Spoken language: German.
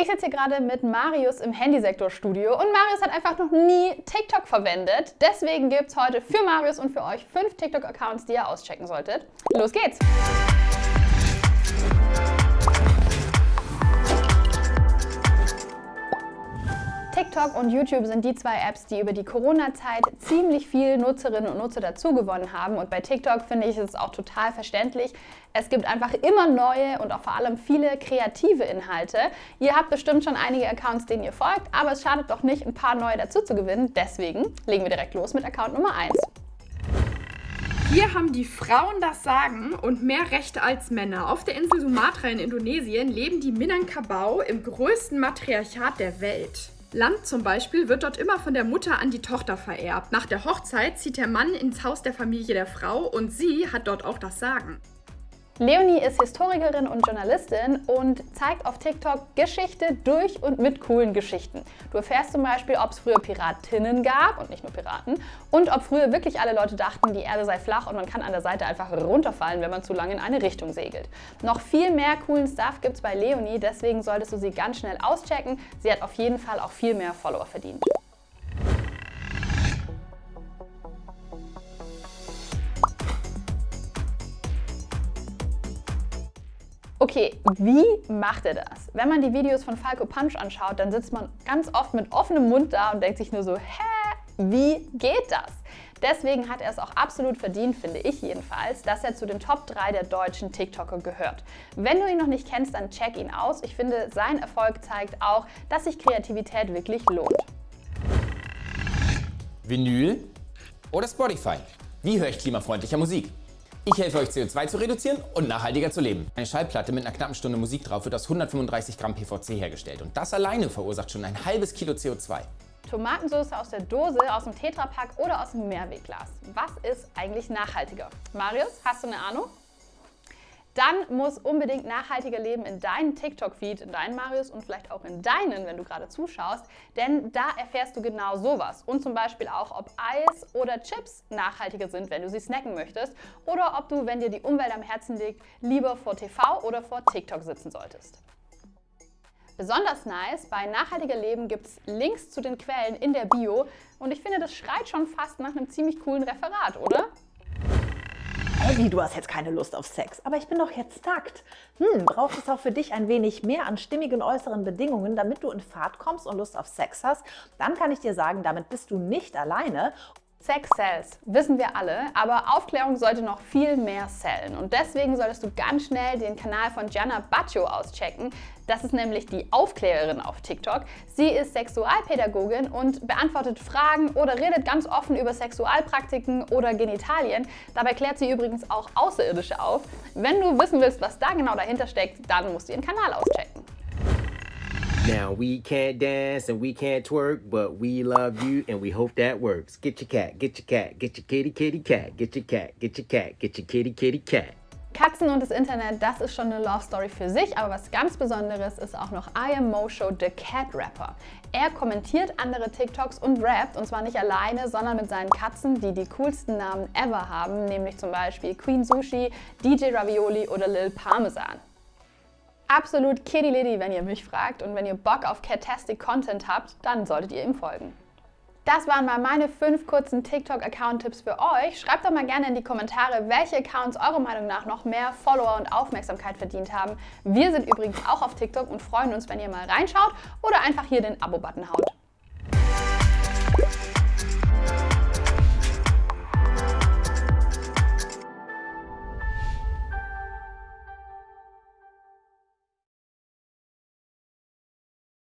Ich sitze hier gerade mit Marius im Handysektorstudio und Marius hat einfach noch nie TikTok verwendet. Deswegen gibt es heute für Marius und für euch fünf TikTok-Accounts, die ihr auschecken solltet. Los geht's! TikTok und YouTube sind die zwei Apps, die über die Corona-Zeit ziemlich viel Nutzerinnen und Nutzer dazugewonnen haben. Und bei TikTok finde ich es auch total verständlich. Es gibt einfach immer neue und auch vor allem viele kreative Inhalte. Ihr habt bestimmt schon einige Accounts, denen ihr folgt, aber es schadet doch nicht, ein paar neue dazu zu gewinnen. Deswegen legen wir direkt los mit Account Nummer 1. Hier haben die Frauen das Sagen und mehr Rechte als Männer. Auf der Insel Sumatra in Indonesien leben die Minangkabau im größten Matriarchat der Welt. Land zum Beispiel wird dort immer von der Mutter an die Tochter vererbt. Nach der Hochzeit zieht der Mann ins Haus der Familie der Frau und sie hat dort auch das Sagen. Leonie ist Historikerin und Journalistin und zeigt auf TikTok Geschichte durch und mit coolen Geschichten. Du erfährst zum Beispiel, ob es früher Piratinnen gab und nicht nur Piraten und ob früher wirklich alle Leute dachten, die Erde sei flach und man kann an der Seite einfach runterfallen, wenn man zu lange in eine Richtung segelt. Noch viel mehr coolen Stuff gibt es bei Leonie, deswegen solltest du sie ganz schnell auschecken. Sie hat auf jeden Fall auch viel mehr Follower verdient. Okay, wie macht er das? Wenn man die Videos von Falco Punch anschaut, dann sitzt man ganz oft mit offenem Mund da und denkt sich nur so, hä, wie geht das? Deswegen hat er es auch absolut verdient, finde ich jedenfalls, dass er zu den Top 3 der deutschen TikToker gehört. Wenn du ihn noch nicht kennst, dann check ihn aus. Ich finde, sein Erfolg zeigt auch, dass sich Kreativität wirklich lohnt. Vinyl oder Spotify? Wie höre ich klimafreundlicher Musik? Ich helfe euch CO2 zu reduzieren und nachhaltiger zu leben. Eine Schallplatte mit einer knappen Stunde Musik drauf wird aus 135 Gramm PVC hergestellt und das alleine verursacht schon ein halbes Kilo CO2. Tomatensauce aus der Dose, aus dem Tetrapack oder aus dem Mehrwegglas. Was ist eigentlich nachhaltiger? Marius, hast du eine Ahnung? Dann muss unbedingt nachhaltiger Leben in deinen TikTok-Feed, in deinen Marius und vielleicht auch in deinen, wenn du gerade zuschaust, denn da erfährst du genau sowas. Und zum Beispiel auch, ob Eis oder Chips nachhaltiger sind, wenn du sie snacken möchtest oder ob du, wenn dir die Umwelt am Herzen liegt, lieber vor TV oder vor TikTok sitzen solltest. Besonders nice, bei Nachhaltiger Leben gibt es Links zu den Quellen in der Bio und ich finde, das schreit schon fast nach einem ziemlich coolen Referat, oder? Eddie, du hast jetzt keine Lust auf Sex, aber ich bin doch jetzt nackt. Hm, braucht es auch für dich ein wenig mehr an stimmigen äußeren Bedingungen, damit du in Fahrt kommst und Lust auf Sex hast? Dann kann ich dir sagen, damit bist du nicht alleine Sex sells, wissen wir alle, aber Aufklärung sollte noch viel mehr sellen. Und deswegen solltest du ganz schnell den Kanal von Gianna Baccio auschecken. Das ist nämlich die Aufklärerin auf TikTok. Sie ist Sexualpädagogin und beantwortet Fragen oder redet ganz offen über Sexualpraktiken oder Genitalien. Dabei klärt sie übrigens auch Außerirdische auf. Wenn du wissen willst, was da genau dahinter steckt, dann musst du ihren Kanal auschecken. Now we can't dance and we can't twerk, but we love you and we hope that works. Get your cat, get your cat, get your kitty kitty cat, get your cat, get your cat, get your kitty kitty cat. Katzen und das Internet, das ist schon eine Love Story für sich, aber was ganz Besonderes ist auch noch I Am Mosho, the Cat Rapper. Er kommentiert andere TikToks und rappt, und zwar nicht alleine, sondern mit seinen Katzen, die die coolsten Namen ever haben, nämlich zum Beispiel Queen Sushi, DJ Ravioli oder Lil Parmesan. Absolut kitty litty, wenn ihr mich fragt. Und wenn ihr Bock auf Catastic Content habt, dann solltet ihr ihm folgen. Das waren mal meine fünf kurzen TikTok-Account-Tipps für euch. Schreibt doch mal gerne in die Kommentare, welche Accounts eurer Meinung nach noch mehr Follower und Aufmerksamkeit verdient haben. Wir sind übrigens auch auf TikTok und freuen uns, wenn ihr mal reinschaut oder einfach hier den Abo-Button haut.